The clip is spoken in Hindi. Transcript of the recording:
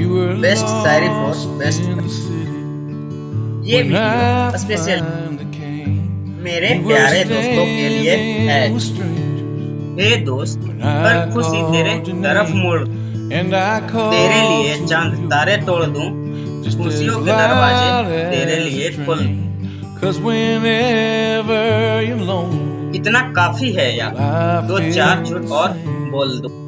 बेस्ट शायरी फॉर बेस्ट ये वीडियो स्पेशल मेरे प्यारे दोस्तों के लिए है। हे दोस्त पर खुशी तेरे तरफ़ मोड़। तेरे लिए चाँद तारे तोड़ दूँ। खुशियों के दरवाजे तेरे लिए खोल। इतना काफ़ी है यार। दो चार झूठ और बोल दूँ।